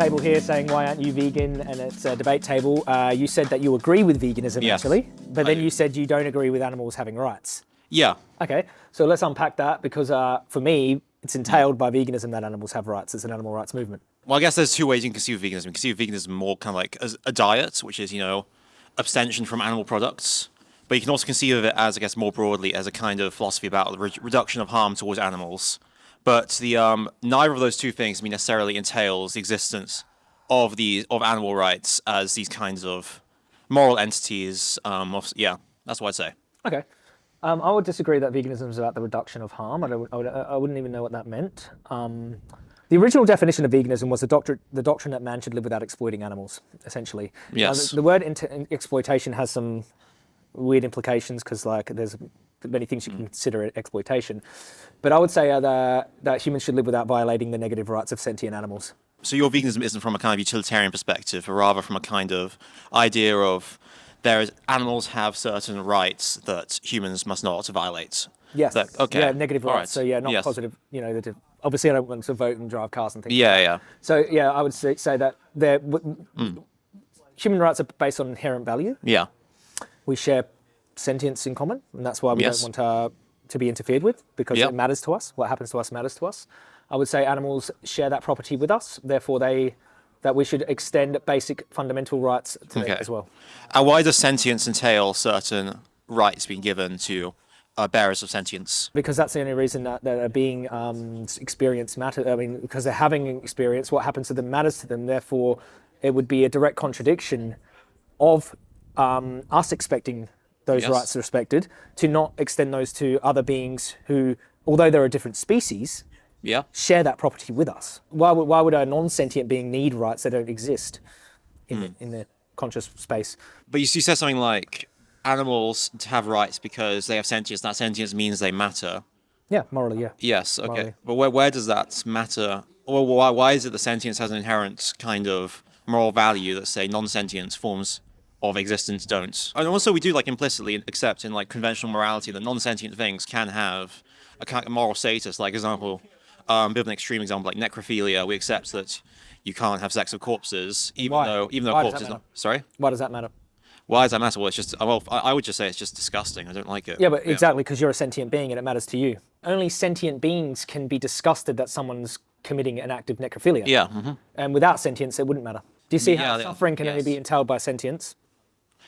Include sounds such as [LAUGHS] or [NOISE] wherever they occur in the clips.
table here saying why aren't you vegan, and it's a debate table. Uh, you said that you agree with veganism Yes, actually, but then you said you don't agree with animals having rights. Yeah. Okay, so let's unpack that because uh, for me, it's entailed by veganism that animals have rights. It's an animal rights movement. Well, I guess there's two ways you can conceive veganism. You can conceive veganism more kind of like as a diet, which is, you know, abstention from animal products. But you can also conceive of it as, I guess, more broadly as a kind of philosophy about the re- reduction of harm towards animals. But the um, neither of those two things I mean, necessarily entails the existence of the of animal rights as these kinds of moral entities. Um, of, yeah, that's what I'd say. Okay. Um, I would disagree that veganism is about the reduction of harm. I, don't, I, would, I wouldn't even know what that meant. Um, the original definition of veganism was the doctrine, the doctrine that man should live without exploiting animals, essentially. Yes. the, the word exploitation has some weird implications because, like, there's many things you can consider exploitation. But I would say uh, that, that humans should live without violating the negative rights of sentient animals. So your veganism isn't from a kind of utilitarian perspective, but rather from a kind of idea of there is animals have certain rights that humans must not violate. Yes. That- okay. Yeah, negative rights. right. So yeah, not Yes. positive. You know, the, obviously I don't want to vote and drive cars and things. Yeah, yeah. So yeah, I would say, say that there, Hmm. human rights are based on inherent value. Yeah. We share sentience in common, and that's why we Yes. don't want uh, to be interfered with because Yep. it matters to us. What happens to us matters to us. I would say animals share that property with us. Therefore, they that we should extend basic fundamental rights to them Okay. as well. And why does sentience entail certain rights being given to uh, bearers of sentience? because that's the only reason that, that are being um, experienced matter. I mean, because they're having experience, what happens to them matters to them. Therefore, it would be a direct contradiction of um, us expecting those Yes. rights respected to not extend those to other beings who, although they're a different species, Yeah. share that property with us. Why would, why would a non-sentient being need rights that don't exist in, hmm. the, in the conscious space? But you, you said something like animals to have rights because they have sentience. That sentience means they matter. Yeah, morally, yeah. Yes. Okay. Morally. But where where does that matter? Or why why is it that sentience has an inherent kind of moral value that say non-sentience forms of existence don't? And also we do like implicitly accept in like conventional morality that non-sentient things can have a kind of moral status. Like example, um, bit of an extreme example like necrophilia. We accept that you can't have sex with corpses, even Why? though even though Why corpses. Not, sorry. Why does that matter? Why does that matter? Well, it's just well, I, would just say it's just disgusting. I don't like it. Yeah, but exactly because you're a sentient being and it matters to you. Only sentient beings can be disgusted that someone's committing an act of necrophilia. Yeah. mhm. And without sentience, it wouldn't matter. Do you see how Yeah, yeah, suffering can only be entailed by sentience?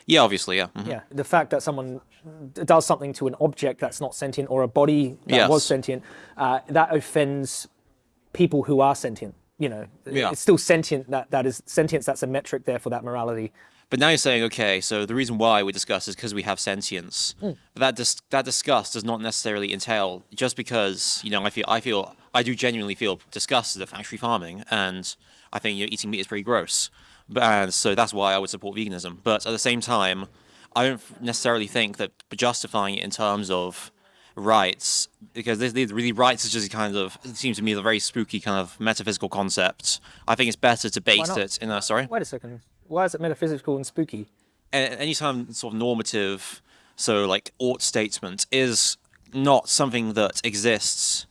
Yeah. Obviously. Yeah. mhm. Yeah. The fact that someone does something to an object that's not sentient or a body that was sentient, uh, that offends people who are sentient. You know, Yeah. it's still sentient. That that is sentience. That's a metric there for that morality. But now you're saying, okay, so the reason why we discuss is because we have sentience. Hmm. But that dis- that disgust does not necessarily entail just because you know I feel I feel I do genuinely feel disgusted at factory farming, and I think you know, eating meat is pretty gross. And so that's why I would support veganism. But at the same time, I don't necessarily think that justifying it in terms of rights because this, this really rights is just kind of it seems to me a very spooky kind of metaphysical concept. I think it's better to base it in a sorry Wait a second. Why is it metaphysical and spooky? a- anytime sort of normative, so like ought statement is not something that exists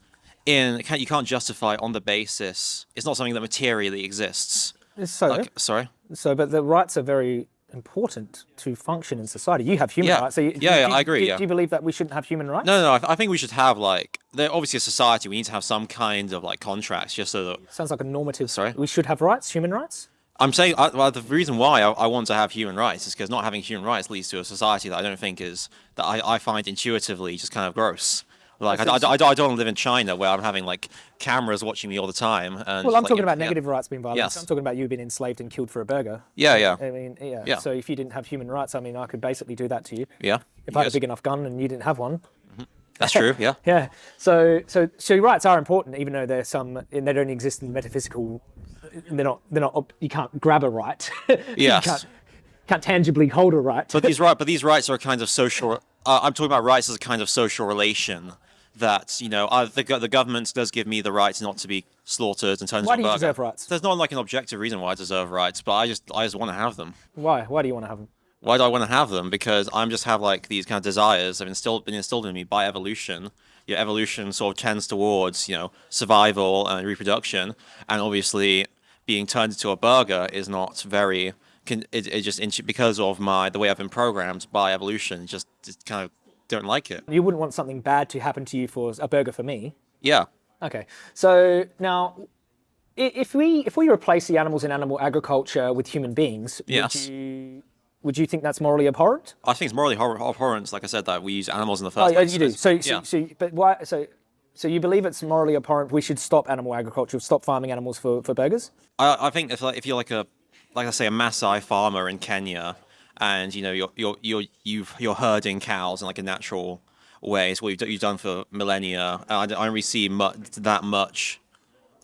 in can't, you can't justify on the basis it's not something that materially exists. So, Like sorry, so, but the rights are very important to function in society. You have human Yeah. rights. So you, Yeah, yeah, do, I agree, Do, yeah. do you believe that we shouldn't have human rights? no, no, no. I, I think we should have like there obviously a society. We need to have some kind of like contracts just so that Sounds like a normative. Sorry? We should have rights, human rights. I'm saying I, well, the reason why I, I want to have human rights is because not having human rights leads to a society that I don't think is that I, I find intuitively just kind of gross. Like I, I, I, I don't want to live in China where I'm having like cameras watching me all the time. And Well, I'm like, talking about yeah. negative rights being violated. Yes. I'm talking about you being enslaved and killed for a burger. Yeah, yeah, I mean, yeah. Yeah. So if you didn't have human rights, I mean, I could basically do that to you. yeah. If I had a big enough gun and you didn't have one. That's true. Yeah. [LAUGHS] Yeah. So, so, so your rights are important, even though there's some, and they don't exist in the metaphysical. They're not. They're not. You can't grab a right. [LAUGHS] you Yes. can't, can't tangibly hold a right. But these [LAUGHS] right, but these rights are a kind of social. Uh, I'm talking about rights as a kind of social relation that you know uh, the the government does give me the right not to be slaughtered in terms Why of do you deserve rights? There's not like an objective reason why I deserve rights, but I just I just want to have them. Why? Why do you want to have them? Why do I want to have them? Because I'm just have like these kind of desires have instilled been instilled in me by evolution. Your evolution sort of tends towards you know survival and reproduction, and obviously being turned into a burger is not very. Can, it, it just because of my the way I've been programmed by evolution, just, just kind of don't like it. You wouldn't want something bad to happen to you for a burger for me. Yeah. Okay. So now, if we if we replace the animals in animal agriculture with human beings, Yes. would you would you think that's morally abhorrent? I think it's morally hor- abhorrent, like I said, that we use animals in the Oh, first yeah, place. you do. So, so, yeah. so, but why? So, so you believe it's morally abhorrent? We should stop animal agriculture, stop farming animals for, for burgers. I, I think if like, if you're like a like I say a Maasai farmer in Kenya, and you know you're you're you're you've, you're herding cows in like a natural way, it's what you've, you've done for millennia. I don't, I don't really see mu- that much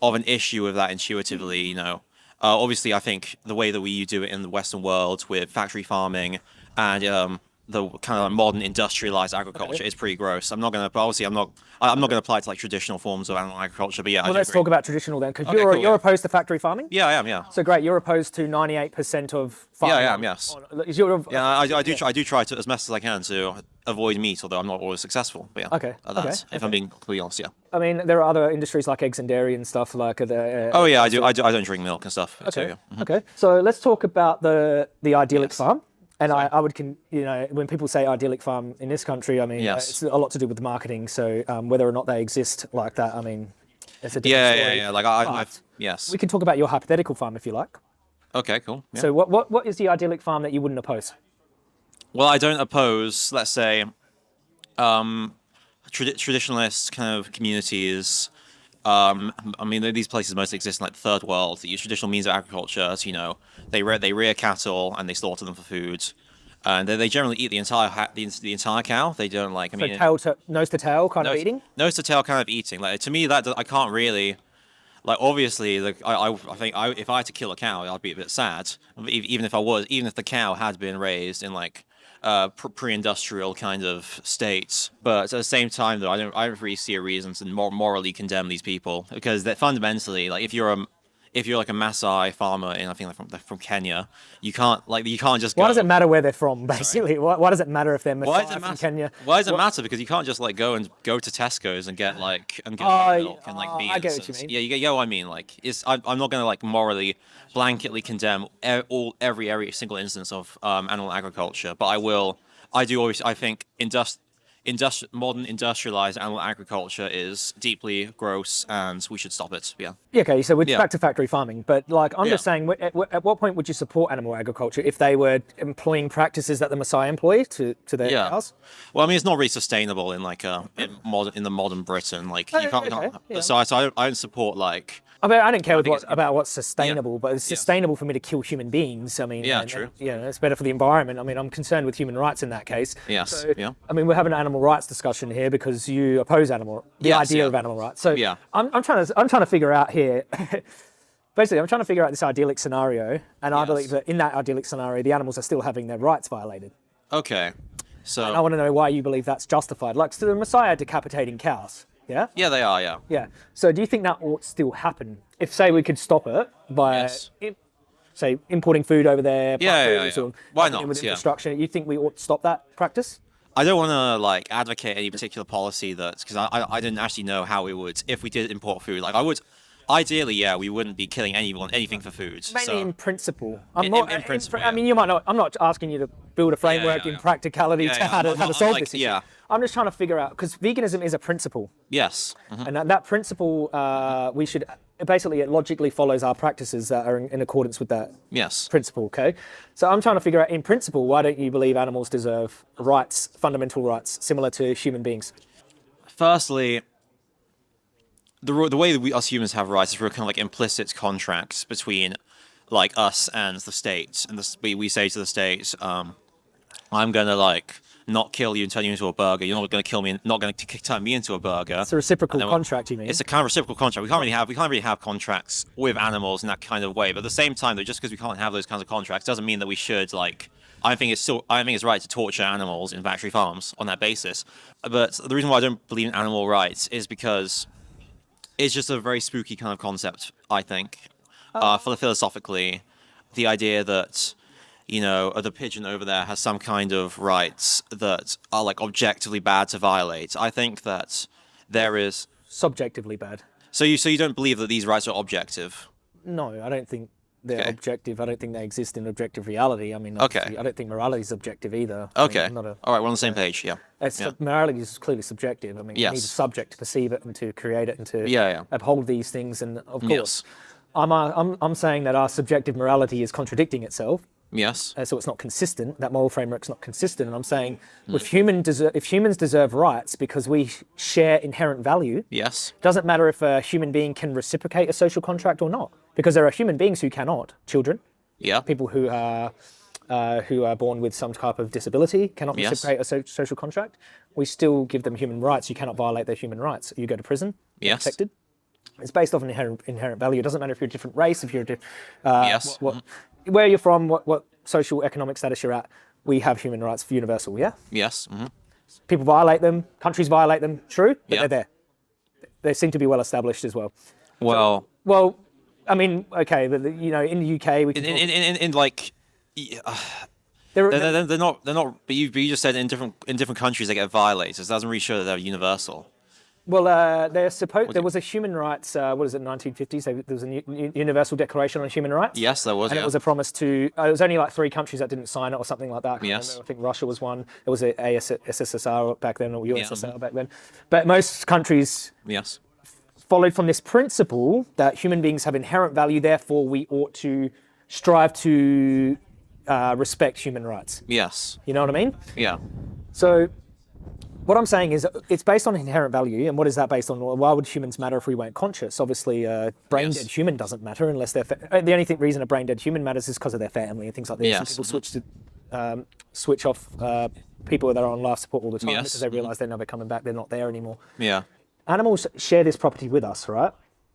of an issue with that intuitively. You know, uh, obviously I think the way that we do it in the Western world with factory farming and um, the kind of like modern industrialized agriculture is pretty gross. I'm not gonna, obviously I'm not, I'm not gonna apply it to like traditional forms of animal agriculture. But yeah, Well, let's agree. talk about traditional then, because Okay, you're cool, you're yeah. opposed to factory farming. Yeah, I am. Yeah. So great, you're opposed to 98% of farming. I am, yes. on- is your- Yeah, I, I do. Try, I do try to as best as I can to avoid meat, although I'm not always successful. But yeah, Okay, uh, that's, okay, if I'm being completely honest, yeah. I mean, there are other industries like eggs and dairy and stuff like the. Uh, Oh yeah, I do. I, do, I don't drink milk and stuff. So, Okay. yeah. Mhm. Okay. So let's talk about the the idyllic Yes. farm. And I, I would, con, you know, when people say idyllic farm in this country, I mean, Yes. it's a lot to do with marketing. So um, whether or not they exist like that, I mean, it's a different Yeah, yeah, story. yeah. Like I, I But I've, yes. we can talk about your hypothetical farm if you like. Okay, cool. Yeah. So what, what, what is the idyllic farm that you wouldn't oppose? Well, I don't oppose, let's say, um, trad- traditionalist kind of communities. Um, I mean, these places mostly exist in like the third world that use traditional means of agriculture. So, you know, they rear, they rear cattle and they slaughter them for food, and they, they generally eat the entire ha- the, the entire cow. They don't like. I So mean, tail to, nose to tail kind of eating? nose to tail kind of eating. Like to me, that I can't really. Like obviously, like I, I, I think I, if I had to kill a cow, I'd be a bit sad. Even if I was, even if the cow had been raised in like uh, pre-industrial kind of states. But at the same time, though, I don't, I don't really see a reason to mor- morally condemn these people because that fundamentally, like if you're a if you're like a Maasai farmer in I think like from from Kenya, you can't like you can't just. Why go, does it matter where they're from, basically? Why, why does it matter if they're Maasai from matter? Kenya? Why does it What- matter? Because you can't just like go and go to Tesco's and get like and get like, milk and like oh, I get what you mean. Yeah, you get, you get what I mean. Like, it's I, I'm not gonna like morally blanketly condemn e- all every every single instance of um, animal agriculture, but I will. I do always. I think industri- industri- modern industrialized animal agriculture is deeply gross, and we should stop it. Yeah. Yeah, okay, so we're Yeah. back to factory farming, but like I'm just saying, at, at what point would you support animal agriculture if they were employing practices that the Maasai employ to, to their Yeah. cows? Well, I mean, it's not really sustainable in like a in modern in the modern Britain. Like oh, you Oh, can't. okay, yeah. So I, so I don't, I don't support like. I mean, I don't care think what, about what's sustainable, but it's Yeah. sustainable for me to kill human beings. I mean, Yeah, and- true. and, you know, it's better for the environment. I mean, I'm concerned with human rights in that case. Yes, So, yeah. I mean, we're having an animal rights discussion here because you oppose animal the Yes, idea yeah. of animal rights. So Yeah. I'm, I'm trying to I'm trying to figure out here. [LAUGHS] Basically, I'm trying to figure out this idyllic scenario, and I believe that in that idyllic scenario, the animals are still having their rights violated. Okay. So. I want to know why you believe that's justified. Like, so the Maasai decapitating cows. Yeah? Yeah, they are. Yeah. Yeah. So do you think that ought still happen? If, say, we could stop it by, Yes. im- say, importing food over there, Yeah, yeah, yeah. or Why not? With Yeah. infrastructure, you think we ought to stop that practice? I don't want to like advocate any particular policy that's because I, I I didn't actually know how we would if we did import food. Like I would, ideally, yeah, we wouldn't be killing anyone anything for food. Mainly so in principle. I'm In- not, in- in principle, I yeah. mean, you might not. I'm not asking you to build a framework yeah, in yeah. practicality Yeah, to how to, I'm how to solve like, this issue. yeah. I'm just trying to figure out because veganism is a principle. yes, mhm. And that, that principle, uh, we should basically it logically follows our practices that are in, in accordance with that yes. principle. Okay, so I'm trying to figure out, in principle, why don't you believe animals deserve rights, fundamental rights, similar to human beings? Firstly, the the way that we us humans have rights is through kind of like implicit contracts between like us and the state, and this, we we say to the state, um, I'm gonna like not kill you and turn you into a burger. You're not gonna kill me, not gonna t- turn me into a burger. It's a reciprocal And then we- contract, you mean? It's a kind of reciprocal contract. We can't really have we can't really have contracts with animals in that kind of way. But at the same time, though, just because we can't have those kinds of contracts doesn't mean that we should like. I think it's still I think it's right to torture animals in factory farms on that basis. But the reason why I don't believe in animal rights is because it's just a very spooky kind of concept. I think, uh, philo- philosophically, the idea that you know uh, the pigeon over there has some kind of rights that are like objectively bad to violate. I think that there is. Subjectively bad. So you so you don't believe that these rights are objective? No, I don't think they're Okay. objective. I don't think they exist in objective reality. I mean, Okay. I don't think morality is objective either. Okay. I'm not a, All right, we're on the same page. Yeah. it's, yeah. Morality is clearly subjective. I mean, you need a subject to perceive it and to create it and to Yeah, yeah. uphold these things. And of course, Yes. I'm, I'm, I'm saying that our subjective morality is contradicting itself. Yes. uh, so it's not consistent. That moral framework's not consistent. And I'm saying, Hmm. if human deser- if humans deserve rights because we share inherent value, Yes. doesn't matter if a human being can reciprocate a social contract or not, because there are human beings who cannot. Children, Yeah. people who are uh, who are born with some type of disability cannot Yes. reciprocate a so- social contract. We still give them human rights. You cannot violate their human rights. You go to prison. Yes. Protected. It's based off an inherent, inherent value. It doesn't matter if you're a different race, if you're a different. uh, Yes. what, where you're from, what, what social economic status you're at. We have human rights for universal. Yeah. Yes. hmm People violate them. Countries violate them. True, but they're there. They seem to be well established as well. Well, Well, I mean, okay, but the- you know, in the UK, we can in, in, in, in, in like, uh, they're, they're, they're not they're not. But you, but you just said in different in different countries they get violated. so It doesn't really show that they're universal. Well, uh, they're supposed. There was a human rights. Uh, what is it? 1950s. There was a Universal Declaration on Human Rights. Yes, there was. And yeah. it was a promise to. Uh, it was only like three countries that didn't sign it, or something like that. I Yes. remember. I think Russia was one. It was a SSSR back then, or USSR mhm. back then. But most countries yes. followed from this principle that human beings have inherent value. Therefore, we ought to strive to uh, respect human rights. Yes. You know what I mean? Yeah. So, what I'm saying is it's based on inherent value. And what is that based on? Why would humans matter if we weren't conscious? Obviously, a brain Yes. dead human doesn't matter unless they're. Fa- uh, the only thing, reason a brain dead human matters is because of their family and things like this. Yes. people Mhm. switch to um, switch off uh, people that are on life support all the time Yes. because they realize they're never coming back. They're not there anymore. Yeah. Animals share this property with us, right?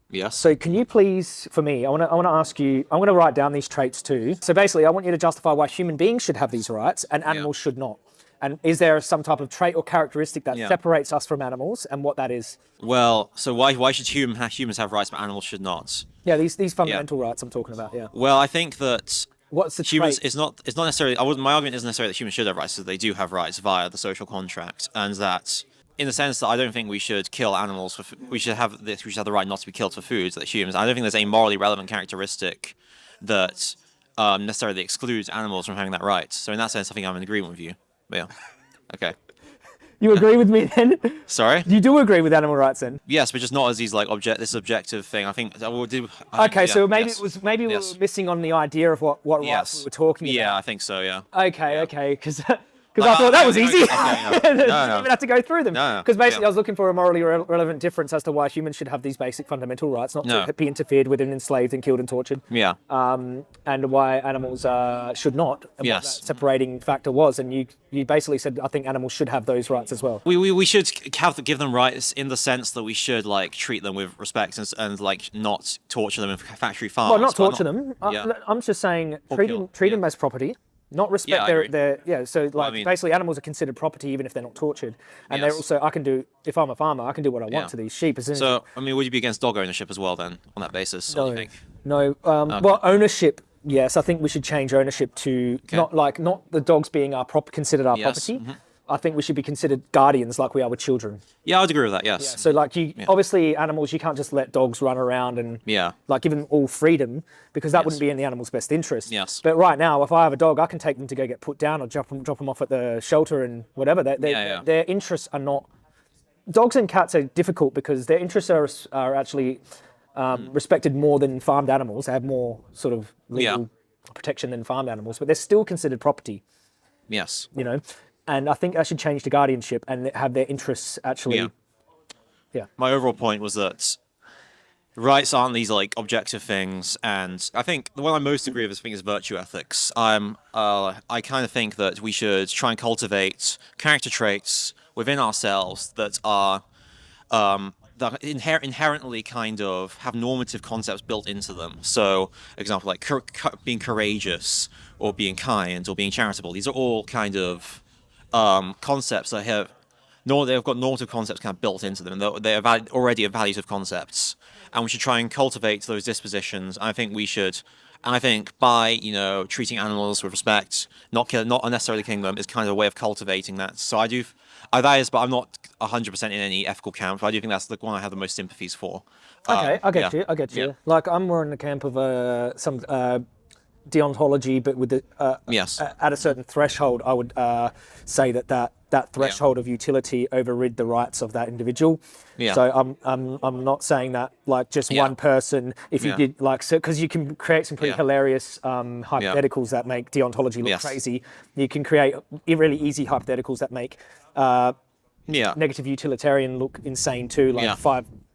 Yes. So can you please, for me, I want to I want to ask you, I'm going to write down these traits too. So basically, I want you to justify why human beings should have these rights and animals should not. And is there some type of trait or characteristic that Yeah. separates us from animals, and what that is? well, so why why should human humans have rights but animals should not? Yeah, these these fundamental rights I'm talking about. Yeah. Well, I think that What's the humans trait? it's not it's not necessarily I would my argument isn't necessarily that humans should have rights, so they do have rights via the social contract, and that in the sense that I don't think we should kill animals for f- we should have this we should have the right not to be killed for food that humans. I don't think there's a morally relevant characteristic that um, necessarily excludes animals from having that right. So in that sense, I think I'm in agreement with you. Yeah. Okay. You agree with me then? Sorry. you do agree with animal rights then? Yes, but just not as these like object this objective thing. I think. I will do, I think- Okay, yeah, so maybe yes. it was maybe we Yes. were missing on the idea of what what rights we were talking Yeah, about. Yeah, I think so. Yeah. Okay, okay, because [LAUGHS] because Like, I thought I- that was I- easy. [LAUGHS] no. No, Didn't no. even have to go through them. No, no, Because basically, yeah. I was looking for a morally re- relevant difference as to why humans should have these basic fundamental rights, not No. to be interfered with and enslaved and killed and tortured, Yeah. um, and why animals uh, should not. And Yes. What that separating factor was, and you you basically said I think animals should have those rights as well. We, we, we should have give them rights in the sense that we should like treat them with respect and, and like not torture them in factory farms. Well, not torture them. I- yeah. I'm just saying treat them treat yeah. them as property. Not respect Yeah, their, their yeah. So like mean- basically, animals are considered property even if they're not tortured, and they're also I can do if I'm a farmer, I can do what I want Yeah. to these sheep as soon as So I mean, would you be against dog ownership as well then on that basis? What do you No, think? no. Um, Well, ownership. Yes, I think we should change ownership to not like not the dogs being our prop considered our Yes, property. I think we should be considered guardians like we are with children. Yeah, I'd agree with that. Yes. So like you, obviously animals, you can't just let dogs run around and Yeah. like give them all freedom because that Yes. wouldn't be in the animal's best interest. Yes. But right now, if I have a dog, I can take them to go get put down or drop them, drop them off at the shelter and whatever. Their, their, Yeah, yeah. their interests are not. Dogs and cats are difficult because their interests are, are actually um, respected more than farmed animals. They have more sort of legal Yeah. protection than farmed animals, but they're still considered property. Yes. You know, and I think I should change to guardianship and have their interests actually. Yeah. Yeah. my overall point was that rights aren't these like objective things, and I think the one I most agree with is, I think is virtue ethics. I'm, uh, I kind of think that we should try and cultivate character traits within ourselves that are, um, that inher- inherently kind of have normative concepts built into them. So, example like being courageous, or being kind, or being charitable. These are all kind of um, concepts that have no, they've got normative concepts kind of built into them. They're val- already evaluative concepts, and we should try and cultivate those dispositions. I think we should And I think by you know treating animals with respect, not kill, not unnecessarily killing them, is kind of a way of cultivating that. So I do, I, that is, but I'm not 100% in any ethical camp. But I do think that's the one I have the most sympathies for. Okay, Um, I get yeah. you. I get you. Yeah. Like I'm more in the camp of uh, some uh, deontology, but with the uh, Yes. at a certain threshold, I would uh, say that that that threshold of utility overrid the rights of that individual. Yeah. So I'm I'm I'm not saying that like just Yeah. one person. If you Yeah. did like so, because you can create some pretty Yeah. hilarious um, hypotheticals that make deontology look Yes. crazy. You can create really easy hypotheticals that make uh, Yeah. negative utilitarian look insane too, like Yeah.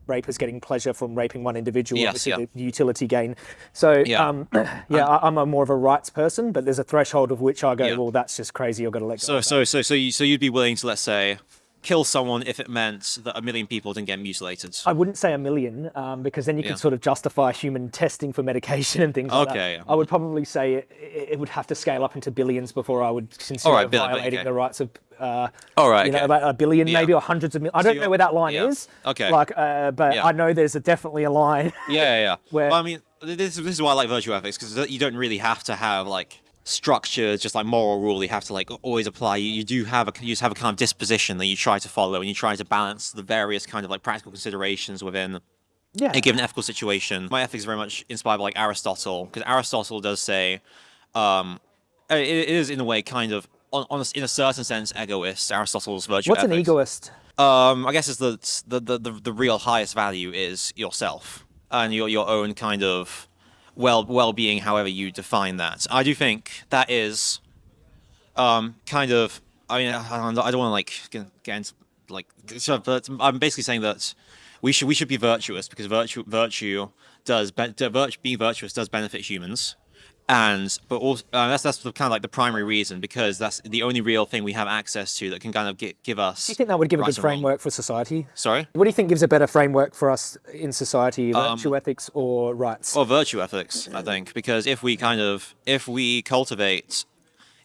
Five rapers getting pleasure from raping one individual, Yes, obviously yeah. the utility gain. So Yeah. um, [CLEARS THROAT] yeah, I, I'm a more of a rights person, but there's a threshold of which I go, Yeah. well, that's just crazy. I've got to let go. So so so so you so you'd be willing to let's say kill someone if it meant that a million people didn't get mutilated. I wouldn't say a million um, because then you Yeah. could sort of justify human testing for medication and things like Okay, that. yeah. I would probably say it, it it would have to scale up into billions before I would consider Alright, bill- violating okay. the rights of. Uh, All right. you know, okay. about a billion, Yeah. maybe, or hundreds of millions. I don't know where that line yeah. is. Okay. Like, uh, but Yeah. I know there's a, definitely a line. [LAUGHS] Yeah, yeah. yeah. [LAUGHS] Where- Well, I mean, this this is why I like virtue ethics because you don't really have to have like structured, just like moral rule. You have to like always apply. You, you do have a you just have a kind of disposition that you try to follow, and you try to balance the various kind of like practical considerations within yeah. a given ethical situation. My ethics is very much inspired by like Aristotle because Aristotle does say, um, it, it is in a way kind of. On, on a, in a certain sense, egoist. Aristotle's virtue. What's an egoist? Um, I guess it's the, the the the the real highest value is yourself and your your own kind of well well being, however you define that. I do think that is um kind of. I mean, I don't, I don't want to like get, get into like, so, but I'm basically saying that we should we should be virtuous because virtue virtue does be, virtue, being virtuous does benefit humans. And but also uh, that's that's the, kind of like the primary reason because that's the only real thing we have access to that can kind of get, give us. Do you think that would give a good and wrong. framework for society? Sorry. What do you think gives a better framework for us in society, Um, virtue ethics or rights? Or virtue ethics, I think, because if we kind of if we cultivate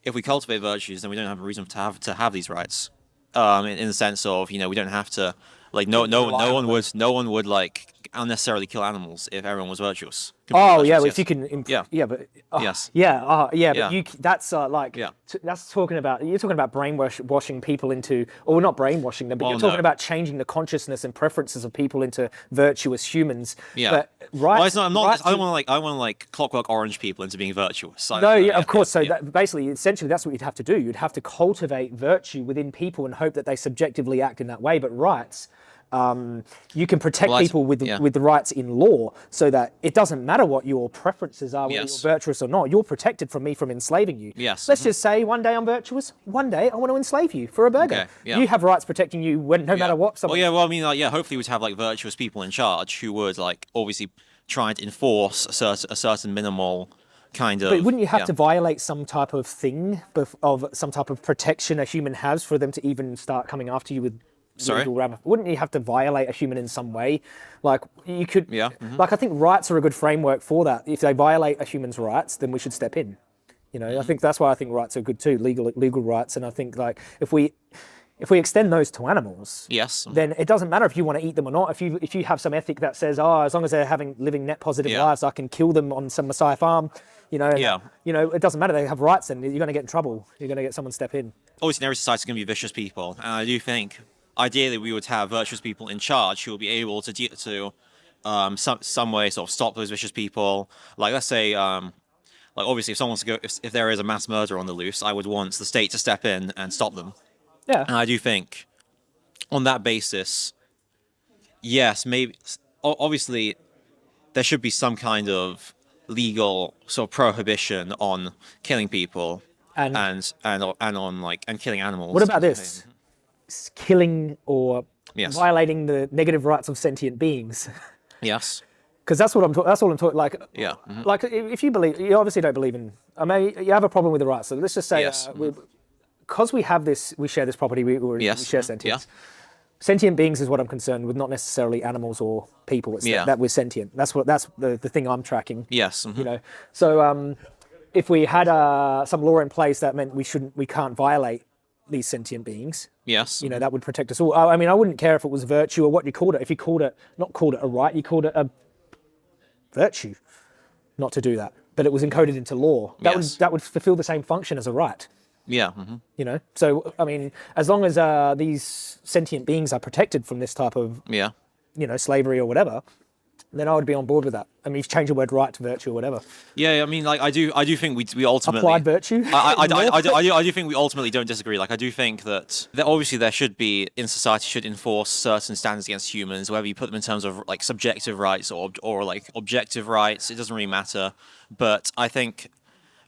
if we cultivate virtues, then we don't have a reason to have to have these rights. Um, in, in the sense of you know we don't have to like no no no one would no one would like unnecessarily kill animals if everyone was virtuous. Oh Completely yeah, virtuous, if you can, imp- Yeah. yeah, but oh, Yes. yeah, uh, yeah, but you that's uh, like Yeah. that's talking about you're talking about brainwashing people into, or not brainwashing them, but Well, you're talking no. about changing the consciousness and preferences of people into virtuous humans. Yeah. but right, Well, it's not, I'm not. right I don't want to like. I want to like clockwork orange people into being virtuous. No, uh, yeah, of course. so yeah. that basically, essentially, that's what you'd have to do. You'd have to cultivate virtue within people and hope that they subjectively act in that way. But rights, um, you can protect Well, people with yeah. with the rights in law, so that it doesn't matter what your preferences are, whether Yes. you're virtuous or not. You're protected from me from enslaving you. Yes, Let's mhm. just say one day I'm virtuous, one day I want to enslave you for a burger. Okay, yeah. You have rights protecting you when no Yeah. matter what. Well, yeah. Well, I mean, like, yeah. Hopefully, we'd have like virtuous people in charge who would like obviously try to enforce a certain a certain minimal kind of. But wouldn't you have yeah. to violate some type of thing of some type of protection a human has for them to even start coming after you with Sorry? Wouldn't you have to violate a human in some way? Like you could. Yeah, mhm. Like I think rights are a good framework for that. If they violate a human's rights, then we should step in. You know, Mm-hmm. I think that's why I think rights are good too, legal legal rights. And I think like if we if we extend those to animals, Yes. then it doesn't matter if you want to eat them or not. If you if you have some ethic that says, oh, as long as they're having living net positive Yeah. lives, I can kill them on some Maasai farm. You know, Yeah. you know, it doesn't matter. They have rights, and you're going to get in trouble. You're going to get someone step in. Always in every society going to be vicious people, and I do think ideally we would have virtuous people in charge who will be able to de- to um, some some way sort of stop those vicious people. Like let's say, um, like obviously if someone wants to go, if, if there is a mass murder on the loose, I would want the state to step in and stop them. Yeah. And I do think, on that basis, yes, maybe obviously there should be some kind of legal sort of prohibition on killing people And- and and and on like and killing animals. What about this? Killing or Yes. violating the negative rights of sentient beings. Yes. [LAUGHS] Because that's what I'm. That's all I'm talking. Like, Yeah. mhm. like if you believe, you obviously don't believe in. I mean, you have a problem with the rights. So let's just say, Yes. uh, because we, have this, we share this property. We, we, Yes. share mhm, sentience. Sentient beings is what I'm concerned with, not necessarily animals or people. It's Yeah. that, that we're sentient. That's what. That's the, the thing I'm tracking. Yes. mhm. You know. So um, if we had uh, some law in place that meant we shouldn't, we can't violate these sentient beings. Yes. You know, that would protect us all. I mean, I wouldn't care if it was virtue or what you called it. If you called it, not called it a right, you called it a virtue not to do that. but it was encoded into law. That would Yes. that would fulfill the same function as a right. Yeah. mhm. You know, so I mean, as long as uh, these sentient beings are protected from this type of Yeah. you know slavery or whatever, then I would be on board with that. I mean, you've changed the word right to virtue or whatever. Yeah, I mean, like I do, I do think we we ultimately Applied virtue. I, I, I, [LAUGHS] I, do, I, do, I do think we ultimately don't disagree. Like I do think that, that obviously there should be in society should enforce certain standards against humans, whether you put them in terms of like subjective rights or or like objective rights. It doesn't really matter. But I think,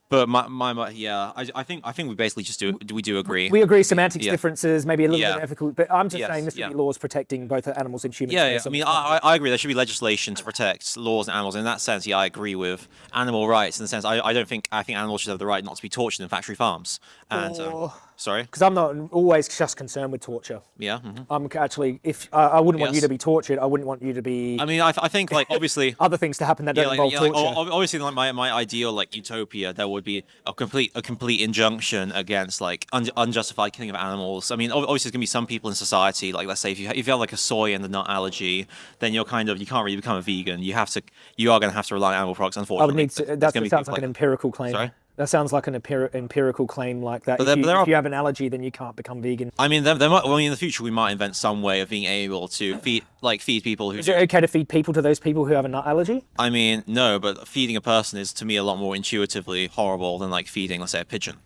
but my my, my yeah, I, I think I think we basically just do we do agree. We agree semantics Yeah. differences, maybe a little Yeah. bit ethical, but I'm just Yes, saying this would yeah. be laws protecting both animals and humans. Yeah, yeah. I mean, I, I agree. There should be legislation to protect laws and animals. In that sense, yeah, I agree with animal rights. In the sense, I, I don't think I think animals should have the right not to be tortured in factory farms. And um, Or- sorry, because I'm not always just concerned with torture. yeah. mhm. I'm actually, if I I wouldn't want you to be tortured, I wouldn't want you to be I mean, I, I think like [LAUGHS] obviously. other things to happen that don't like, involve yeah, torture. o- obviously, like my, my ideal like utopia, there would be a complete a complete injunction against like un- unjustified killing of animals. I mean, obviously, there's gonna be some people in society, like let's say if you if you have like a soy and the nut allergy, then you're kind of you can't really become a vegan. You have to you are gonna have to rely on animal products. Unfortunately, I would need to. There's That sounds people like an empirical claim. Sorry? That sounds like an empirical claim like that. If, there- you, but there if are- you have an allergy, then you can't become vegan. I mean, there, there might, well, in the future we might invent some way of being able to feed like feed people who. Is it okay to feed people to those people who have a nut allergy? I mean, no, but feeding a person is to me a lot more intuitively horrible than like feeding, let's say, a pigeon.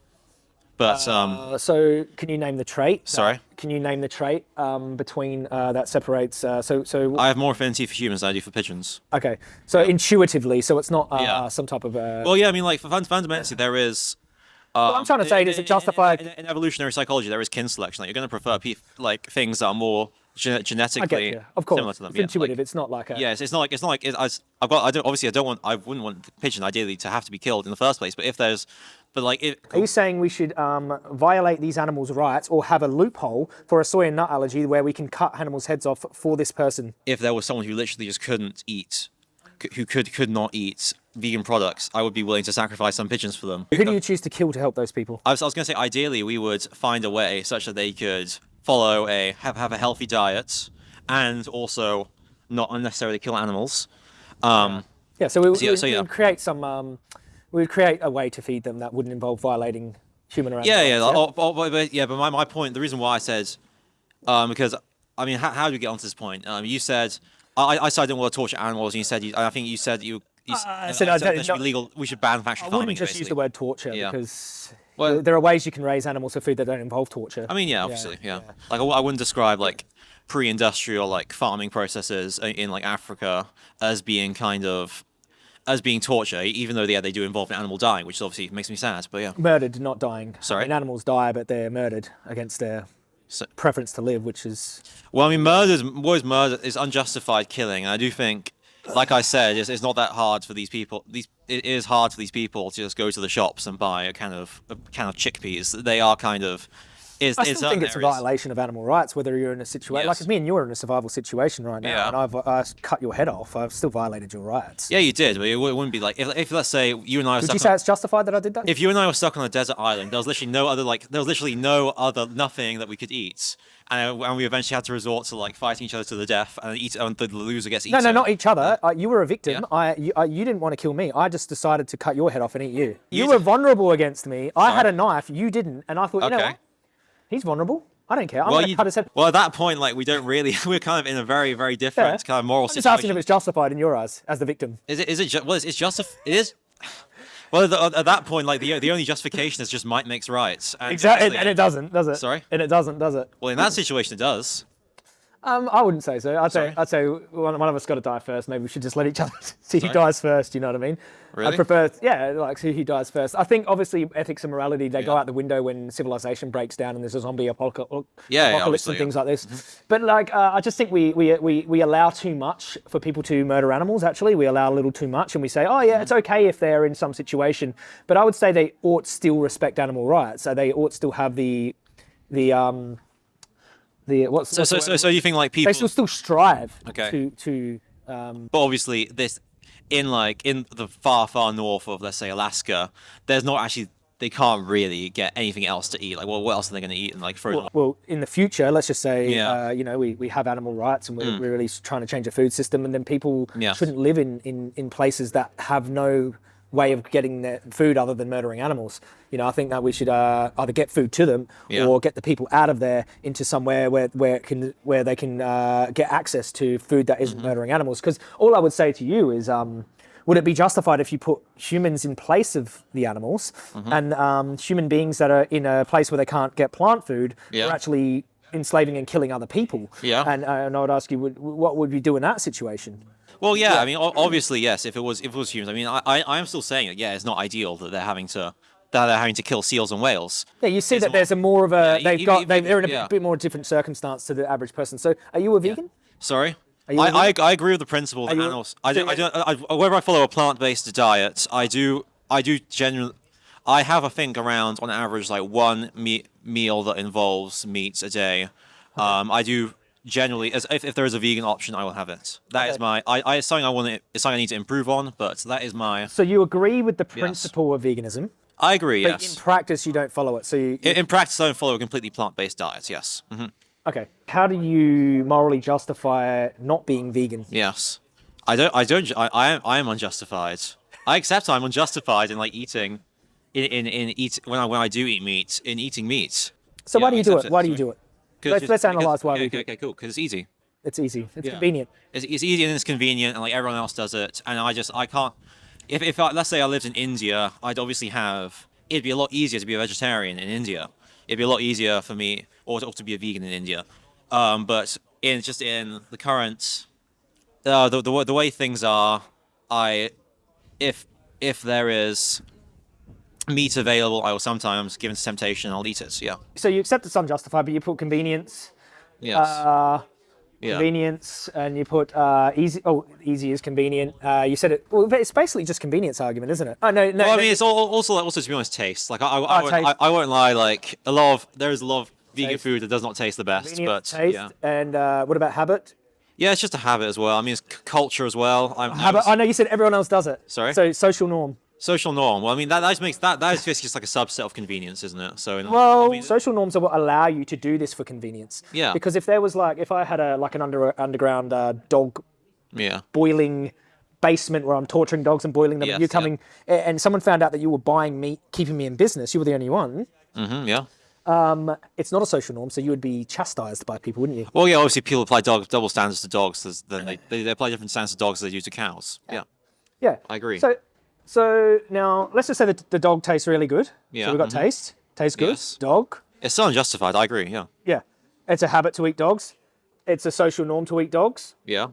But um, Uh, so, can you name the trait? that- Sorry? Can you name the trait um, between uh, that separates? Uh, so, so I have more affinity for humans than I do for pigeons. okay. So intuitively, so it's not uh, Yeah. some type of. Uh, Well, yeah, I mean, like fun- fundamentally, there is. Um, I'm trying to say, in- does it justify- in, in, in evolutionary psychology? There is kin selection. Like you're going to prefer pe- like things that are more get genetically. Of course, similar to them. it's yeah, intuitive. Like, it's not like a. yeah, it's, it's not like it's not like it, I, have got. I don't obviously. I don't want. I wouldn't want the pigeon ideally to have to be killed in the first place. But if there's, but like it. Are you saying we should um, violate these animals' rights or have a loophole for a soy and nut allergy where we can cut animals' heads off for this person? if there was someone who literally just couldn't eat, who could could not eat vegan products, I would be willing to sacrifice some pigeons for them. Who do you choose to kill to help those people? I was, I was going to say, ideally, we would find a way such that they could follow a have have a healthy diet and also not unnecessarily kill animals. Um, Yeah, so we, So yeah, so yeah. would create some. Um, we would create a way to feed them that wouldn't involve violating human rights. yeah, yeah, like, oh, oh, but, but- yeah. But my, my point, the reason why I said, um, because I mean, how, how do we get onto this point? Um, you said I, I said I didn't want to torture animals, and you said you, I think you said you. you s- I uh, said I there don't- should be legal. We should ban factory I farming. wouldn't just use the word torture Yeah. because Well- there- are ways you can raise animals for food that don't involve torture. I mean, yeah, obviously, yeah. Like, I, w- I wouldn't describe like pre-industrial like farming processes in like Africa as being kind of as being torture, even though yeah they do involve an animal dying, which obviously makes me sad. But yeah, Murdered, not dying. Sorry? I mean, animals die, but they're murdered against their so, preference to live, which is well, I mean, murder is what is murder is unjustified killing, and I do think. Like I said, it's, it's not that hard for these people. These it is hard for these people to just go to the shops and buy a can of a can of chickpeas. They are kind of. Is, I still think certain it's a violation of animal rights, whether you're in a situation like Yes. if me and you are in a survival situation right now, Yeah. and I've uh, cut your head off, I've still violated your rights. Yeah, you did, but it wouldn't be like if, if let's say you and I were Would stuck you on- say it's justified that I did that? if you and I were stuck on a desert island, there was literally no other like there was literally no other nothing that we could eat, and, and we eventually had to resort to like fighting each other to the death, and eat and the loser gets eaten. no, no, not each other. Uh, you were a victim. Yeah. I, you, I, you didn't want to kill me. I just decided to cut your head off and eat you. You, You were vulnerable against me. I had a knife. You didn't, and I thought, you know Okay. what? He's vulnerable. I don't care. I'm Well, you, cut his head. well, at that point, like we don't really, [LAUGHS] we're kind of in a very, very different Yeah. kind of moral I'm just asking if it's justified in your eyes as the victim. Is it? Is it? Ju- well, it's, it's just. It is. [SIGHS] Well, the, at that point, like the the only justification is just might makes right. And Exactly, and it doesn't, does it? Sorry? And it doesn't, does it? Well, in that situation, it does. Um, I wouldn't say so. I'd say I'd say one, one of us got to die first. Maybe we should just let each other [LAUGHS] see who dies first. You know what I mean? Really? I prefer, yeah, like see who dies first. I think obviously ethics and morality they go out the window when civilization breaks down and there's a zombie apocalypse, Yeah, yeah, apocalypse obviously, and yeah. things like this. But like, uh, I just think we, we we we allow too much for people to murder animals. Actually, we allow a little too much, and we say, oh yeah, it's okay if they're in some situation. But I would say they ought still respect animal rights. So they ought still have the the um the what's, So, what's so, the so, so you think like people? they still still strive Okay. to to um, But obviously, this in like in the far, far north of let's say Alaska, there's not actually they can't really get anything else to eat. Like, well, what else are they going to eat? And like frozen. well in the future let's just say Yeah. Mm. uh, you know we, we have animal rights and we're, we're really trying to change the food system and then people Yes. shouldn't live in, in in places that have no way of getting their food other than murdering animals. You know, I think that we should uh, either get food to them Yeah. or get the people out of there into somewhere where where it can where they can uh, get access to food that isn't murdering animals. Because all I would say to you is. Um, would it be justified if you put humans in place of the animals Mm-hmm. and um, human beings that are in a place where they can't get plant food Yeah. are actually enslaving and killing other people? Yeah. And, uh, and I would ask you, would, what would we do in that situation? Well, yeah, I mean, obviously, yes. If it was, if it was humans, I mean, I, I, I am still saying that. Yeah, it's not ideal that they're having to, that they're having to kill seals and whales. Yeah, you see It's that there's a more of a Yeah, they've got they, they're in a yeah. bit more different circumstance to the average person. So, are you a vegan? Sorry. I, I, a I, agree with the principle that animals. I do, I do, I, I, whether I follow a plant-based diet, I do. I do generally. I have, I think, around on average like one me- meal that involves meat a day. Um, I do generally, as if, if there is a vegan option, I will have it. That is Okay. my. I, I it's something I want to. It's something I need to improve on, but that is my. So you agree with the principle of veganism, I agree. but Yes. in practice you don't follow it. So you, In, in practice, I don't follow a completely plant-based diet. Yes. hmm okay. How do you morally justify not being vegan? Yes. I don't. I don't. I, I am. I am unjustified. I accept I'm unjustified in like eating, in in, in eat when I when I do eat meat in eating meat. So Yeah, why do you do accept it? Why do you do it? Let's- just- let's analyze why okay, we okay. Okay, cool. Because it's easy. It's easy. It's Yeah. convenient. It's, it's easy and it's convenient, and like everyone else does it. And I just I can't. If if I, let's say I lived in India, I'd obviously have. It'd be a lot easier to be a vegetarian in India. It'd be a lot easier for me, or to, or to be a vegan in India. Um, but in just in the current, uh, the, the the way things are, I, if if there is meat available, I will sometimes, given temptation, I'll eat it. Yeah. So you accept it's unjustified, but you put convenience, Yes. uh, yeah. convenience, and you put uh, easy. Oh, easy is convenient. Uh, you said it. Well, it's basically just convenience argument, isn't it? Oh no, no. Well, I no, mean, it's al- also also to be honest, taste. Like I, I, I, Oh, won't. I, I won't lie. Like a lot of there is a lot of vegan Taste. food that does not taste the best, but taste. yeah, And uh, what about habit? yeah, it's just a habit as well. I mean, it's culture as well. I'm, Habit. I know you said everyone else does it. Sorry? So social norm. Social norm. Well, I mean that that just makes that that is basically just like a subset of convenience, isn't it? So in, Well, I mean, social norms are what allow you to do this for convenience. Yeah. Because if there was like, if I had a like an under underground uh, dog yeah, boiling basement where I'm torturing dogs and boiling them, Yes, and you're yeah. coming, a- and someone found out that you were buying meat, keeping me in business, you were the only one. Mm-hmm, yeah. Um, It's not a social norm, so you would be chastised by people, wouldn't you? Well, yeah, obviously people apply dog, double standards to dogs. Then they, they they apply different standards to dogs as they do to cows. Yeah, Yeah. I agree. So, so now let's just say that the dog tastes really good. Yeah, So we've got mhm. taste, tastes good. Yes. Dog. it's still unjustified. I agree. Yeah, Yeah. It's a habit to eat dogs. It's a social norm to eat dogs. yeah.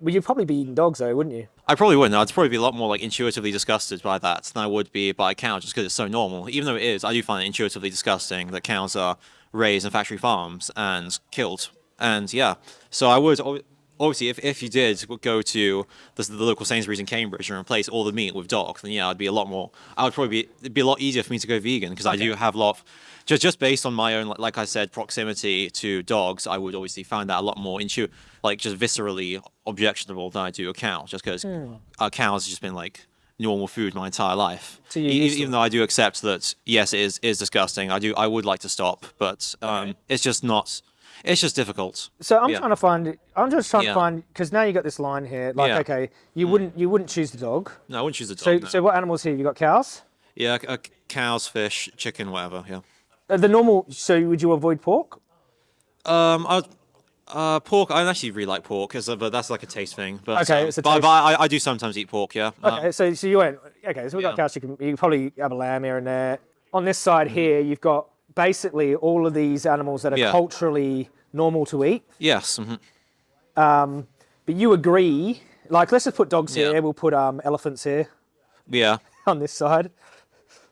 Well, you'd probably be eating dogs though, wouldn't you? I probably wouldn't. I'd probably be a lot more like intuitively disgusted by that than I would be by a cow, just because it's so normal. Even though it is, I do find it intuitively disgusting that cows are raised in factory farms and killed. And yeah, so I would obviously, if, if you did go to the, the local Sainsbury's in Cambridge and replace all the meat with dog, then yeah, I'd be a lot more. I would probably be it'd be a lot easier for me to go vegan because I do have a lot. Of, just just based on my own, like, like I said, proximity to dogs, I would obviously find that a lot more intu, like just viscerally objectionable than I do a cow, just because a cow has just been like normal food my entire life. So E- even though I do accept that yes, it is is disgusting. I do I would like to stop, but um, it's just not. It's just difficult. So I'm Yeah. trying to find. I'm just trying Yeah. to find because now you got this line here. Like, Yeah. okay, you wouldn't you wouldn't choose the dog. No, I wouldn't choose the dog. So no. so what animals here? You got cows. yeah, uh, cows, fish, chicken, whatever. Yeah. Uh, the normal. So would you avoid pork? Um, I, uh, pork. I actually really like pork, 'cause, uh, but that's like a taste thing. But, Okay, um, it's a but, taste- but I, I do sometimes eat pork. Yeah. Um, Okay, so so you went. Okay, so we got cows. chicken. You probably have a lamb here and there. On this side here, you've got basically all of these animals that are Yeah. culturally normal to eat. yes. mhm. But you agree. Like, let's just put dogs Yeah. here. We'll put um, elephants here Yeah. [LAUGHS] on this side.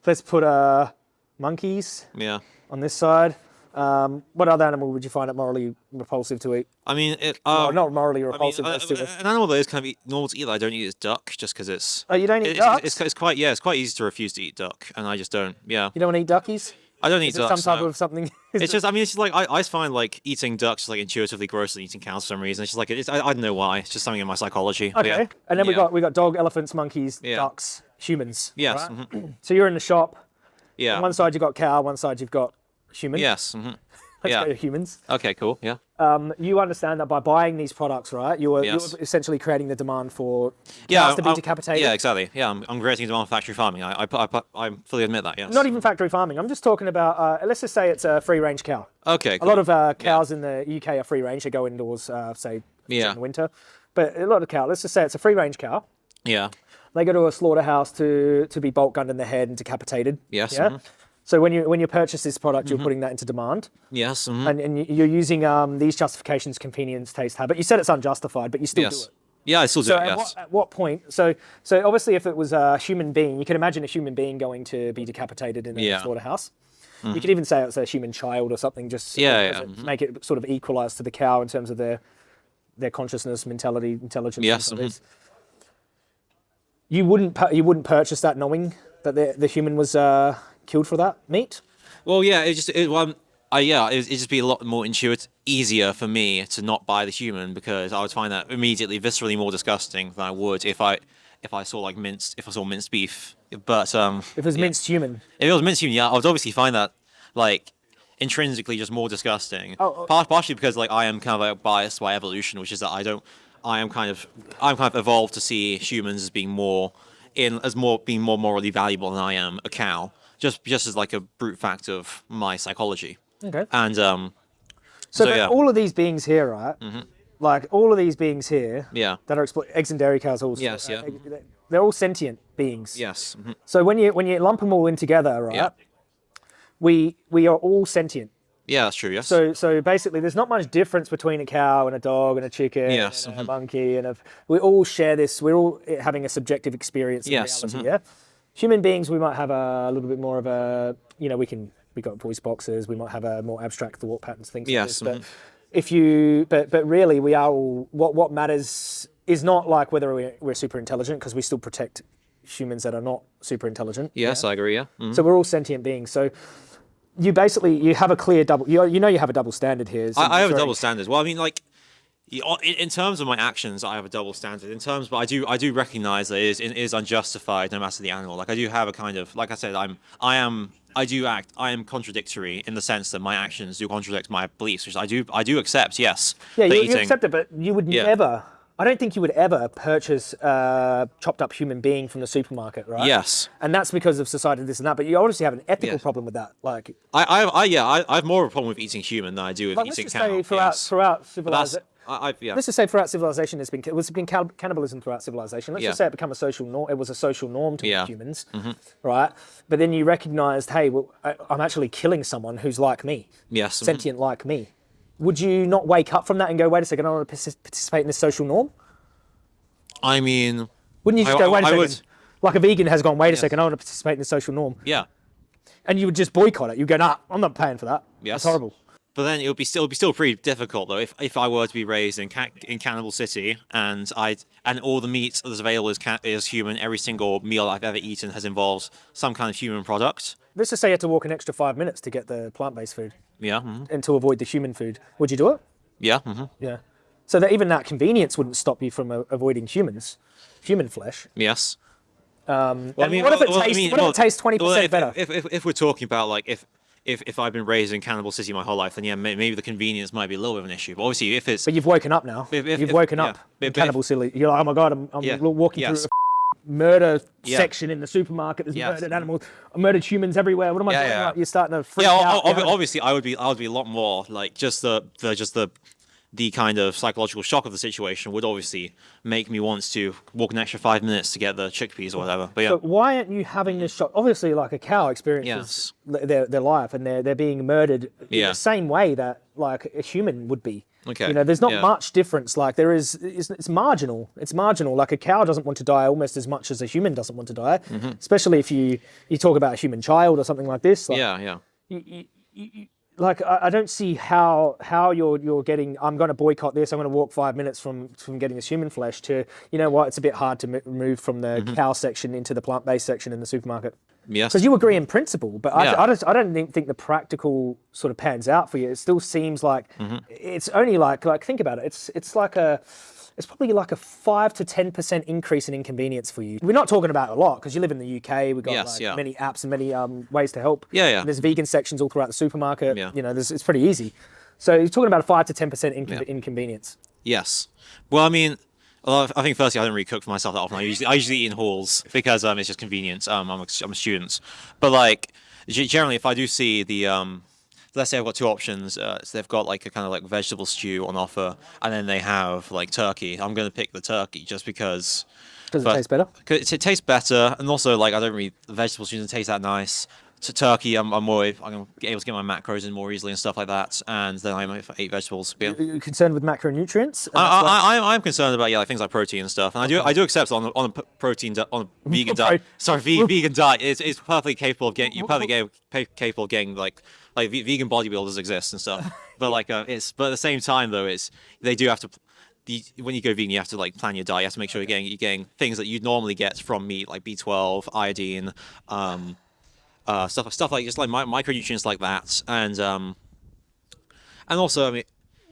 Let's put uh, monkeys Yeah. on this side. Um, what other animal would you find it morally repulsive to eat? I mean, it. Um, not morally I mean, repulsive. uh, uh, an animal that is kind of eat, normal to eat that I don't eat is duck, just because it's. Oh, you don't eat it's, ducks? It's, it's quite yeah, it's quite easy to refuse to eat duck, and I just don't. Yeah, you don't want to eat duckies? I don't eat it some ducks. type no. of something? [LAUGHS] It's it- just, I mean, it's just like I, I find like eating ducks like intuitively grosser than eating cows for some reason. It's just like it's, I, I don't know why. It's just something in my psychology. okay. Yeah. And then we Yeah. got we got dog, elephants, monkeys, Yeah. ducks, humans. Yes. right? mhm. [CLEARS THROAT] So you're in the shop. Yeah. On one side you've got cow, one side you've got human. Yes. mhm. Let's Yeah. go to humans. Okay, cool. Yeah. Um, you understand that by buying these products, right? You're, Yes. you're essentially creating the demand for Yeah. cows to be decapitated. Yeah, exactly. Yeah, I'm, I'm creating demand for factory farming. I, I, I, I fully admit that. Yes. Not even factory farming. I'm just talking about. Uh, let's just say it's a free range cow. Okay. A lot of uh, cows in the UK are free range. They go indoors, uh, say Yeah. in the winter. But a lot of cow. Let's just say it's a free range cow. Yeah. They go to a slaughterhouse to to be bolt gunned in the head and decapitated. Yes, Yeah. mhm. So when you when you purchase this product, Mm-hmm. you're putting that into demand, Yes. mhm. and, and you- you're using um, these justifications: convenience, taste, habit. You said it's unjustified, but you still do yes. it. Yeah, I still do it. at, Yes. what, at what point? So so obviously, if it was a human being, you can imagine a human being going to be decapitated in a Yeah. Mm-hmm. slaughterhouse. You could even say it's a human child or something, just Yeah, yeah, it- mhm. make it sort of equalize to the cow in terms of their their consciousness, mentality, intelligence. Yes. You wouldn't you wouldn't purchase that knowing that the the human was uh, killed for that meat. Well, yeah, it just it, well, I yeah, it, it'd just be a lot more intuitive, easier for me to not buy the human because I would find that immediately viscerally more disgusting than I would if I if I saw like minced if I saw minced beef. But um, If it was yeah. minced human, if it was minced human, yeah, I would obviously find that like intrinsically just more disgusting. Oh, oh. Par- partially because like I am kind of like biased by evolution, which is that I don't, I am kind of, I'm kind of evolved to see humans as being more in as more being more morally valuable than I am a cow. Just just as like a brute fact of my psychology. okay. And um, So, so, yeah. all of these beings here, right? Like all of these beings here, yeah, that are explo- eggs and dairy cows, also. Yes, yeah. uh, They're all sentient beings. yes, mhm, So when you when you lump them all in together, right? Yeah. We we are all sentient. yeah, that's true. Yes. So so basically, there's not much difference between a cow and a dog and a chicken Yes, and a mhm. monkey and a. We all share this. We're all having a subjective experience. Yes, reality, mhm. yeah. Human beings, we might have a little bit more of a. You know, we can we got voice boxes. We might have a more abstract thought patterns, things Yes, like this. mhm. But if you, but but really, we are all. What what matters is not like whether we're, we're super intelligent because we still protect humans that are not super intelligent. yes, I agree. Yeah. mhm. So we're all sentient beings. So you basically you have a clear double. You, you know you have a double standard here. I, I have a double standard. Well, I mean, like, in, terms of my actions, I have a double standard. In terms, but I do, I do recognize that it is, it is unjustified, no matter the animal. Like, I do have a kind of, like I said, I'm, I am, I do act, I am contradictory in the sense that my actions do contradict my beliefs, which I do, I do accept. Yes. Yeah, you, you accept it, but you would Yeah. never. I don't think you would ever purchase a chopped up human being from the supermarket, right? Yes. And that's because of society, this and that. But you obviously have an ethical Yes. problem with that. Like, I, I, I yeah, I, I have more of a problem with eating human than I do with like let's eating just cow. say throughout yes. throughout civilization. I, yeah. Let's just say throughout civilization, there's been there's been cannibalism throughout civilization. Let's Yeah. just say it become a social norm. It was a social norm to Yeah. humans, Mm-hmm. right? But then you recognised, hey, well, I, I'm actually killing someone who's like me, yes. mhm. sentient like me. Would you not wake up from that and go, wait a second, I want to participate in this social norm? I mean, Wouldn't you just I- go, wait a I second? would- Like a vegan has gone, wait a second, I want to participate in the social norm. yeah. And you would just boycott it. You go, nah, I'm not paying for that. Yes. That's horrible. But then it would be still be still pretty difficult though if, if I were to be raised in in Cannibal City and I and all the meat that's available is ca- is human. Every single meal I've ever eaten has involved some kind of human product. Let's just say you had to walk an extra five minutes to get the plant based food Yeah. mhm. and to avoid the human food. Would you do it? Yeah. hmm Yeah. So that even that convenience wouldn't stop you from uh, avoiding humans, human flesh. Yes. Um, Well, and what if it tastes? what if it tastes twenty well, percent better? If, if, if we're talking about like if if if I've been raised in Cannibal City my whole life, then yeah, may- maybe the convenience might be a little bit of an issue. But obviously, if it's but you've woken up now. If- if- you've woken yeah. up. But- in but Cannibal City. You're like, oh my god, I'm, I'm Yeah. walking Yes. through a murder Yeah. section in the supermarket. There's Yes. murdered animals, murdered humans everywhere. What am I Yeah, doing? yeah. You're starting to freak yeah, out. behind- obviously, I would be I would be a lot more like just the the just the the kind of psychological shock of the situation would obviously make me want to walk an extra five minutes to get the chickpeas or whatever. But yeah, But why aren't you having this shock? Obviously, like a cow experiences their, their life and they're, they're being murdered in the same way that like a human would be. Okay, You know, there's not yeah. much difference. Like there is, it's, it's marginal. It's marginal. Like a cow doesn't want to die almost as much as a human doesn't want to die. Mm-hmm. Especially if you you talk about a human child or something like this. Like, yeah, yeah. you, you, you- like I, I don't see how how you're you're getting. I'm going to boycott this. I'm going to walk five minutes from from getting this human flesh to you know what? It's a bit hard to move from the Mm-hmm. cow section into the plant based section in the supermarket Yes. because you agree in principle, but I, I just I don't think, think the practical sort of pans out for you. It still seems like Mm-hmm. it's only like like think about it. It's it's like a it's probably like a five to ten percent increase in inconvenience for you. We're not talking about a lot because you live in the UK. We've got Yes, like yeah. many apps and many um, ways to help. Yeah, yeah. And there's vegan sections all throughout the supermarket. Yeah. You know, there's, it's pretty easy. So you're talking about a five to ten percent Yeah. inconvenience. Yes. Well, I mean, well, I think firstly I don't really cook for myself that often. I usually I usually eat in halls because um it's just convenient. Um, I'm a, I'm a student, but like generally if I do see the um. Let's say I've got two options. Uh, so they've got like a kind of like vegetable stew on offer, and then they have like turkey. I'm gonna pick the turkey just because Does it taste better? 'cause it, tastes better, and also like I don't really the vegetable stew doesn't taste that nice. To turkey, I'm, I'm more I'm able to get my macros in more easily and stuff like that, and then I might eat vegetables. Yeah. Are you concerned with macronutrients? I, I, I, I'm concerned about yeah, like things like protein and stuff, and I do I do accept on a, on a protein on a vegan [LAUGHS] diet. Sorry, vegan diet is is perfectly capable of getting you're perfectly capable of getting like like vegan bodybuilders exist and stuff. [LAUGHS] but like uh, it's but at the same time though, it's they do have to. The, when you go vegan, you have to like plan your diet. You have to make sure you're getting you're getting things that you'd normally get from meat, like B12, iodine, um, uh, stuff stuff like just like mi- micronutrients like that, and um, and also I mean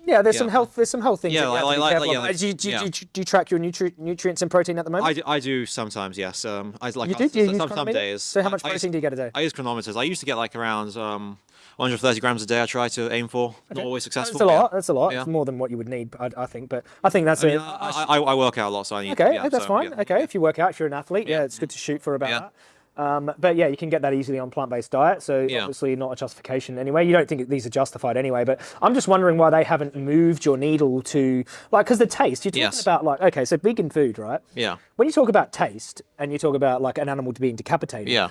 yeah, there's yeah. some health. There's some health things. Yeah, like- like- like- yeah, like- do, you, do, you- yeah. do, do you track your nutri- nutrients and protein at the moment? I do, I do sometimes, yes. Um, I like you uh, do? Do you some, use some, some days. So how I- much I, protein do you get a day? I use Cronometers. I used to get like around um, 130 grams a day. I try to aim for. Not always successful. That's a but yeah. lot. That's a lot. Yeah. It's more than what you would need, I, I think. But I think that's I, mean, it. I, I, I work out a lot, so I need. Okay, yeah, that's so, fine. Okay, if you work out, if you're an athlete, yeah, it's good to shoot for about that. Um, but yeah, you can get that easily on plant-based diet. So Yeah. obviously not a justification anyway. You don't think these are justified anyway. But I'm just wondering why they haven't moved your needle to like because the taste. You're talking Yes. about like okay, so vegan food, right? Yeah. When you talk about taste and you talk about like an animal being decapitated, Yeah.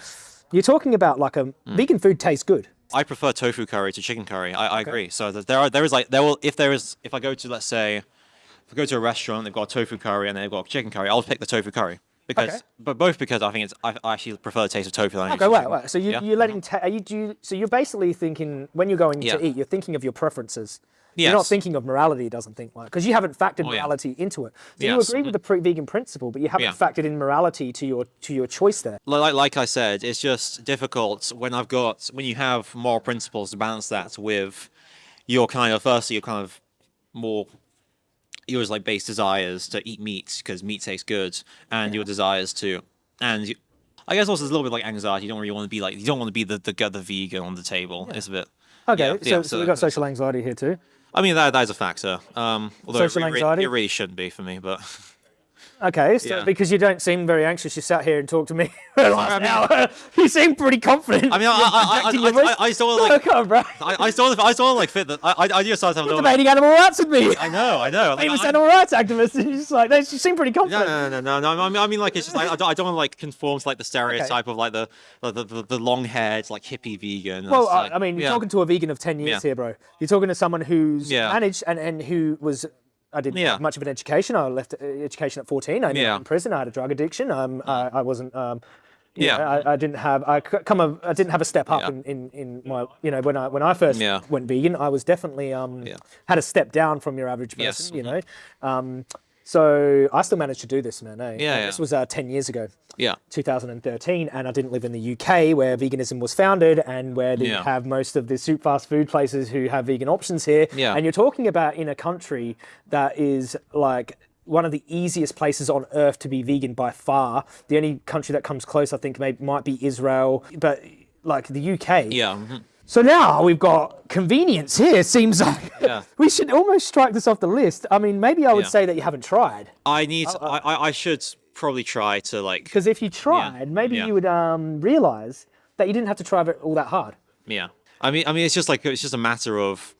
you're talking about like a Mm. vegan food tastes good. I prefer tofu curry to chicken curry. I, I agree. So there are there is like there will if there is if I go to let's say if I go to a restaurant they've got a tofu curry and they've got chicken curry I'll pick the tofu curry because Okay. but both because I think it's I, I actually prefer the taste of tofu than Okay, wait, chicken. wait. So you, Yeah? you're letting mm-hmm. ta- are you do you, so you're basically thinking when you're going Yeah. to eat, you're thinking of your preferences. You're not thinking of morality. It doesn't think like because you haven't factored Oh, yeah. morality into it. So you Yes. agree with the vegan principle, but you haven't Yeah. factored in morality to your to your choice there. Like, like I said, it's just difficult when I've got when you have moral principles to balance that with your kind of firstly your kind of more yours like base desires to eat meat because meat tastes good, and your desires to and you, I guess also there's a little bit like anxiety. You don't really want to be like you don't want to be the the, the vegan on the table. It's a bit. Okay, yeah, so, yeah, so we've got social anxiety here too. I mean that that is a factor. Um, although Social it, anxiety? it really shouldn't be for me, but [LAUGHS] Okay, so Yeah. because you don't seem very anxious, you sat here and talked to me [LAUGHS] for the last hour. [LAUGHS] You seem pretty confident. I mean I I, I, I, your I, I, just don't Oh, on. I, just don't I just don't want to like fit that. I I, just start to have a. Debating animal rights with me. I know, I know. Like, [LAUGHS] Famous I- animal rights activist. And you're just like, you seem pretty confident. no, no, no, no. no, I mean, I mean, like it's just like I don't, I don't want to like conform to like the stereotype of like the the, the, the long haired like hippie vegan. Well, I like- I mean, you're talking to a vegan of 10 years here, bro. You're talking to someone who's managed and, and who was. I didn't Yeah. have much of an education. I left uh, education at 14. I ended Yeah. up in prison. I had a drug addiction. Um, I, I wasn't. Um, Yeah. know, I, I didn't have. I come. A, I didn't have a step up Yeah. in, in, in my. You know, when I when I first went vegan, I was definitely um had a step down from your average Yes. person. You know, um, so I still managed to do this, man. Eh? Yeah, yeah. This was uh, 10 years ago. Yeah, 2013, and I didn't live in the UK where veganism was founded and where they Yeah. have most of the soup fast food places who have vegan options here. Yeah. And you're talking about in a country that is like one of the easiest places on earth to be vegan by far. The only country that comes close, I think, maybe might be Israel, but like the UK. yeah, mhm. So now we've got convenience here. Seems like Yeah. [LAUGHS] we should almost strike this off the list. I mean, maybe I would Yeah. say that you haven't tried. I need. uh, I, I, I should probably try to like. Because if you tried, maybe yeah. you would um, realize that you didn't have to try it all that hard. Yeah, I mean, I mean, it's just like it's just a matter of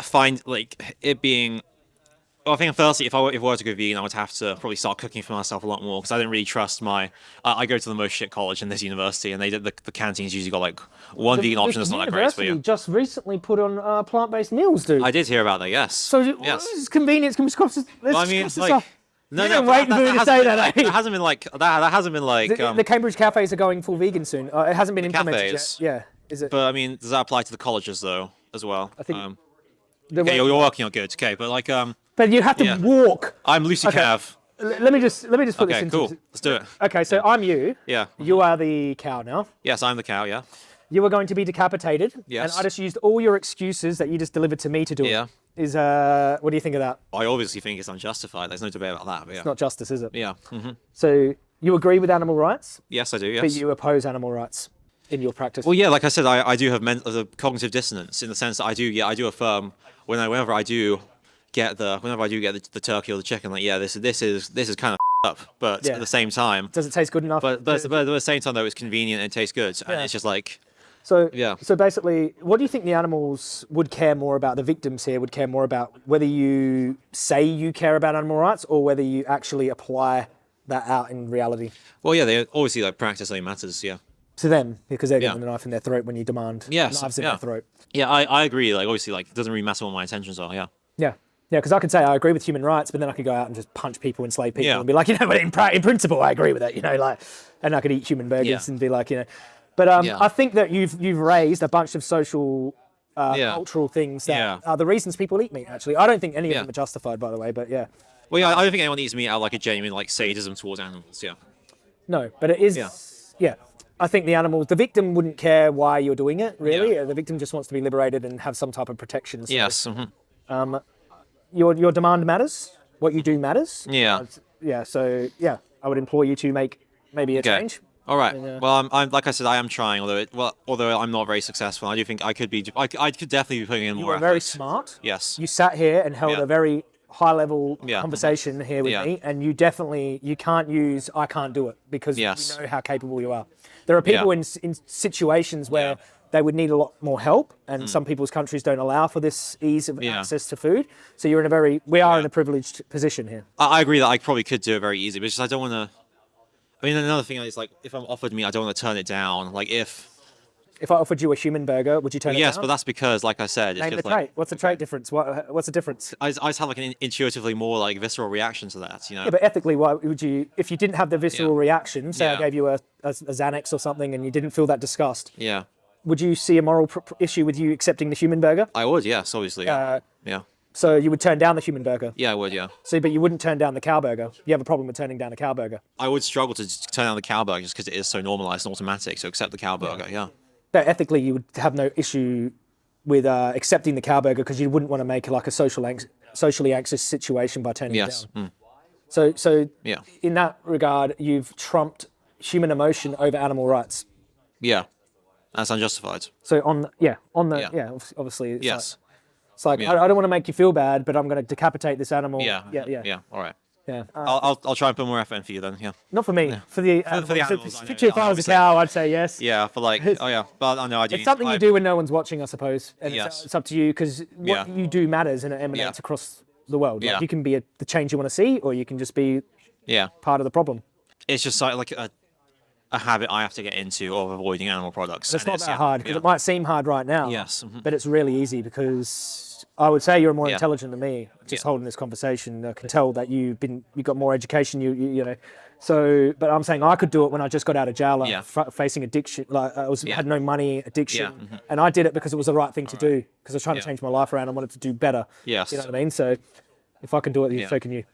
find like it being. Well, I think firstly, if I were, if I were to go vegan, I would have to probably start cooking for myself a lot more because I didn't really trust my. I I go to the most shit college in this university, and they did the, the canteens usually got like one vegan option that's not that great for you. just recently put on uh, plant-based meals, dude. I did hear about that. Yes. so yes. it's convenience. Can we cross this? Well, I mean, like, off. no, no, waiting for me to hasn't say been- that, like, eh? That hasn't been like that. That hasn't been like. The, um, the Cambridge cafes are going full vegan soon. Uh, it hasn't been implemented cafes? yet. Yeah, is it? but I mean, does that apply to the colleges though as well? I think- Um, okay, you're, you're working on good. Okay, but like, um, but you have to yeah. walk. I'm Lucy Cav. L- let me just let me just put this Okay, into. cool. Let's do it. Okay, so I'm you. Yeah. You are the cow now. Yes, I'm the cow. Yeah. you were going to be decapitated, Yes. and I just used all your excuses that you just delivered to me to do Yeah. it. Is uh, what do you think of that? I obviously think it's unjustified. There's no debate about that. But yeah. Not justice, is it? yeah. hmm So you agree with animal rights, Yes, I do. Yes. but you oppose animal rights in your practice. Well, yeah, like I said, I, I do have mental, the cognitive dissonance in the sense that I do, yeah, I do affirm when I, whenever I do get the, whenever I do get the, the turkey or the chicken, like, yeah, this, this is, this is kind of up, but Yeah. at the same time, Does it taste good enough? but, but, but at the same time though, it's convenient and it tastes good, and Yeah. it's just like, So Yeah. So basically, what do you think the animals would care more about? The victims here would care more about whether you say you care about animal rights or whether you actually apply that out in reality well, yeah, they obviously like practice only matters, yeah. to them because they're getting Yeah. the knife in their throat when you demand Yes, knives in yeah. their throat. Yeah, I, I agree. Like, obviously, like, it doesn't really matter what my intentions are. Yeah. Yeah. Yeah, because I could say I agree with human rights, but then I could go out and just punch people, enslave people, Yeah. and be like, you know, but in, in principle, I agree with that, you know, like, and I could eat human burgers Yeah. and be like, you know, but um, Yeah. I think that you've you've raised a bunch of social, uh, cultural things that are the reasons people eat meat. Actually, I don't think any of them are justified, by the way, but yeah, Well, yeah, I don't think anyone eats meat out of, like a genuine like sadism towards animals. Yeah. no, but it is, Yeah. I think the animals, the victim wouldn't care why you're doing it, really. Yeah. The victim just wants to be liberated and have some type of protection. So, Yes. hmm Your your demand matters. What you do matters. Yeah. Yeah. So yeah, I would implore you to make maybe a Okay. change. All right. uh, Well, I'm, I'm like I said, I am trying. Although it, well, although I'm not very successful, I do think I could be. I, I could definitely be putting in You more. were very effort. smart. Yes. You sat here and held Yeah. a very high level Yeah. conversation here with Yeah. me, and you definitely you can't use I can't do it because Yes. we know how capable you are. There are people in in situations where. They would need a lot more help, and hmm. some people's countries don't allow for this ease of Yeah. access to food. So you're in a very we are in a privileged position here. I, I agree that I probably could do it very easy, but just I don't want to. I mean, another thing is like if I'm offered me, I don't want to turn it down. Like if If I offered you a human burger, would you turn it yes, down? Yes, but that's because, like I said, it's Name the just trait. like What's the trait difference? What, what's the difference? I, I just have like an intuitively more like visceral reaction to that. You know. Yeah, but ethically, why would you? If you didn't have the visceral Yeah. reaction, say I gave you a, a, a Xanax or something, and you didn't feel that disgust, yeah. Would you see a moral issue with you accepting the human burger? I would. Yes, obviously. Yeah. Uh, yeah. so you would turn down the human burger. Yeah, I would. Yeah. So, but you wouldn't turn down the cow burger. You have a problem with turning down a cow burger. I would struggle to turn down the cow burger just because it is so normalized and automatic. So accept the cow burger. Yeah. But ethically, you would have no issue with uh, accepting the cow burger because you wouldn't want to make like a social anx- socially anxious situation by turning Yes. it down. Mm. So, so Yeah. in that regard, you've trumped human emotion over animal rights. Yeah. That's unjustified. So on, the, yeah, on the, yeah, Yeah. obviously, it's Yes. like, it's like Yeah. I, I don't want to make you feel bad, but I'm going to decapitate this animal. Yeah. yeah, yeah, Yeah. All right. yeah. Uh, I'll, I'll I'll try and put more effort in for you then. Yeah. not for me, for the For, for the animals. animals. I If, know, if, if yeah, I was a cow, I'd say yes. Yeah. For like. Oh yeah. But I know I do. It's need- something you do when no one's watching, I suppose. And Yes. it's, it's up to you because what Yeah. you do matters and it emanates Yeah. across the world. Like Yeah. you can be a, the change you want to see, or you can just be Yeah. part of the problem. It's just like like a a habit I have to get into of avoiding animal products. It's not that yeah, hard because yeah. it might seem hard right now. Yes, mhm. But it's really easy because I would say you're more Yeah. intelligent than me. Just holding this conversation, I can tell that you've been you've got more education. You, you you know. So, but I'm saying I could do it when I just got out of jail, like Yeah. facing addiction. Like I was had no money, addiction, Yeah, mhm. and I did it because it was the right thing to do. Because I was trying to change my life around. I wanted to do better. Yes. You know what I mean? So, if I can do it, so can you.